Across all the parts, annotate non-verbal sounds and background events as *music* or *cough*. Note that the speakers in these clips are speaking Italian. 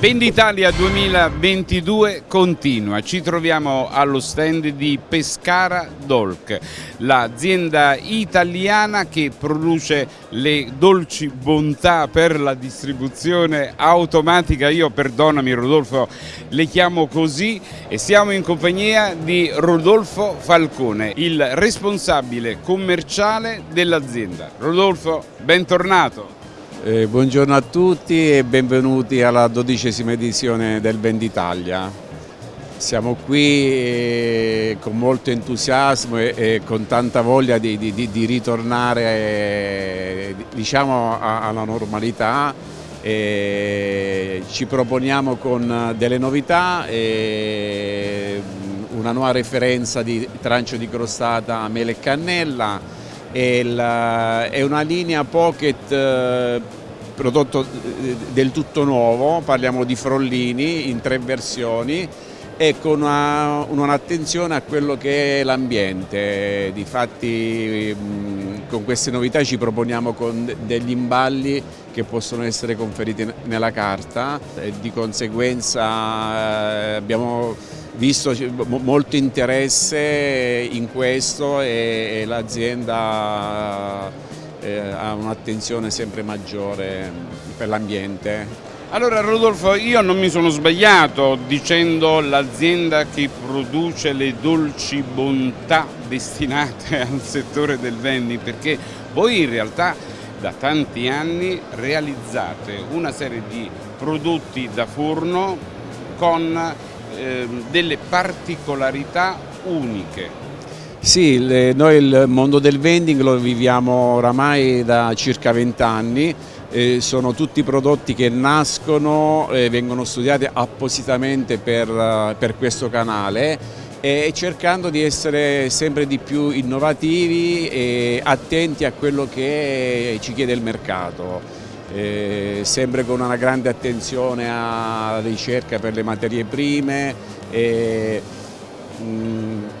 Venditalia 2022 continua, ci troviamo allo stand di Pescara Dolc, l'azienda italiana che produce le dolci bontà per la distribuzione automatica, io perdonami Rodolfo le chiamo così e siamo in compagnia di Rodolfo Falcone, il responsabile commerciale dell'azienda. Rodolfo, bentornato. Eh, buongiorno a tutti e benvenuti alla dodicesima edizione del Venditalia. Siamo qui eh, con molto entusiasmo e, con tanta voglia di, di, di ritornare eh, diciamo, alla normalità. ci proponiamo con delle novità, una nuova referenza di trancio di crostata mele e cannella, è una linea pocket eh, prodotto eh, del tutto nuovo, parliamo di frollini in tre versioni e con un'attenzione a quello che è l'ambiente. Difatti con queste novità ci proponiamo con degli imballi che possono essere conferiti nella carta e di conseguenza eh, abbiamo visto molto interesse in questo e l'azienda ha un'attenzione sempre maggiore per l'ambiente. Allora Rodolfo, io non mi sono sbagliato dicendo l'azienda che produce le dolci bontà destinate *laughs* al settore del vending perché voi in realtà da tanti anni realizzate una serie di prodotti da forno con Ehm, delle particolarità uniche. Sì, le, noi il mondo del vending lo viviamo oramai da circa 20 anni, eh, sono tutti prodotti che nascono e vengono studiati appositamente per, per questo canale e cercando di essere sempre di più innovativi e attenti a quello che ci chiede il mercato. Eh, sempre con una grande attenzione alla ricerca per le materie prime, eh,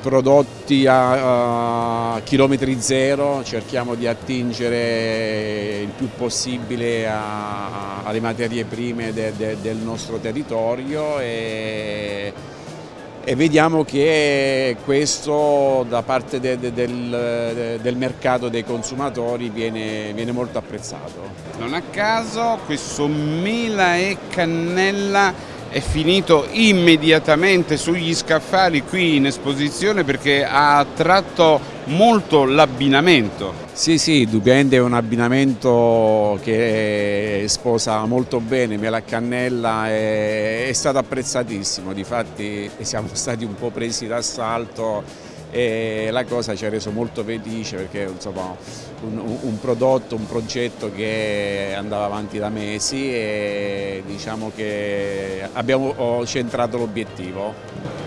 prodotti a, a, chilometri zero, cerchiamo di attingere il più possibile a, a, alle materie prime de, de, del nostro territorio e, e vediamo che questo da parte de, de, del, del, mercato dei consumatori viene, viene, molto apprezzato. Non a caso questo mela e cannella è finito immediatamente sugli scaffali qui in esposizione perché ha attratto molto l'abbinamento. Sì, sì, indubbiamente è un abbinamento che sposa molto bene, mela cannella è, è stato apprezzatissimo, difatti siamo stati un po' presi d'assalto e la cosa ci ha reso molto felice perché insomma, un, un, prodotto, un progetto che andava avanti da mesi e diciamo che abbiamo centrato l'obiettivo.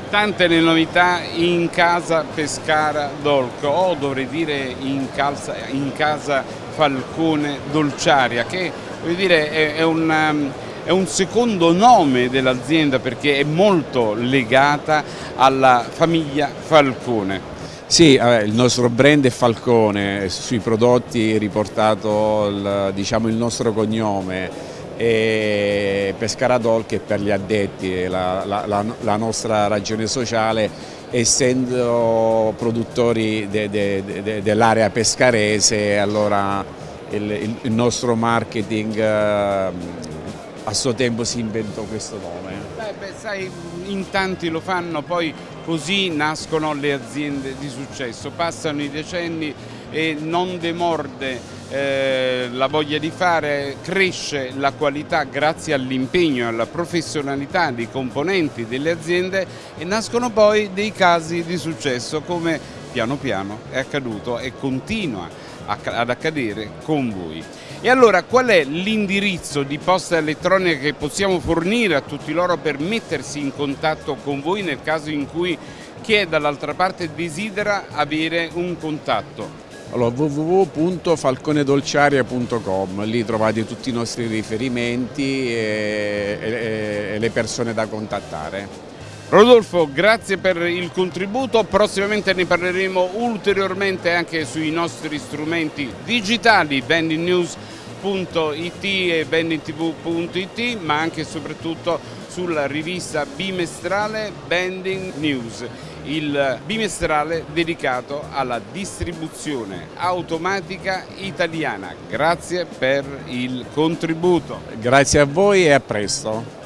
Tante le novità in casa Pescara Dolco o dovrei dire in, calza, in casa Falcone Dolciaria che dire, è, è un è un secondo nome dell'azienda perché è molto legata alla famiglia Falcone. Sì, il nostro brand è Falcone, sui prodotti è riportato il, diciamo, il nostro cognome e Pescaradol che per gli addetti la, la, la, nostra ragione sociale essendo produttori de, de, de, dell'area pescarese allora il, il, il nostro marketing a suo tempo si inventò questo nome. Beh, beh, sai, in tanti lo fanno, poi così nascono le aziende di successo, passano i decenni e non demorde eh, la voglia di fare, cresce la qualità grazie all'impegno e alla professionalità dei componenti delle aziende e nascono poi dei casi di successo come piano piano è accaduto e continua ad accadere con voi. E allora qual è l'indirizzo di posta elettronica che possiamo fornire a tutti loro per mettersi in contatto con voi nel caso in cui chi è dall'altra parte desidera avere un contatto? Allora, www.falconedolciaria.com, lì trovate tutti i nostri riferimenti e, e, e le persone da contattare. Rodolfo, grazie per il contributo, prossimamente ne parleremo ulteriormente anche sui nostri strumenti digitali, Vending News vending.it e vendingtv.it ma anche e soprattutto sulla rivista bimestrale Vending News, il bimestrale dedicato alla distribuzione automatica italiana. Grazie per il contributo. Grazie a voi e a presto.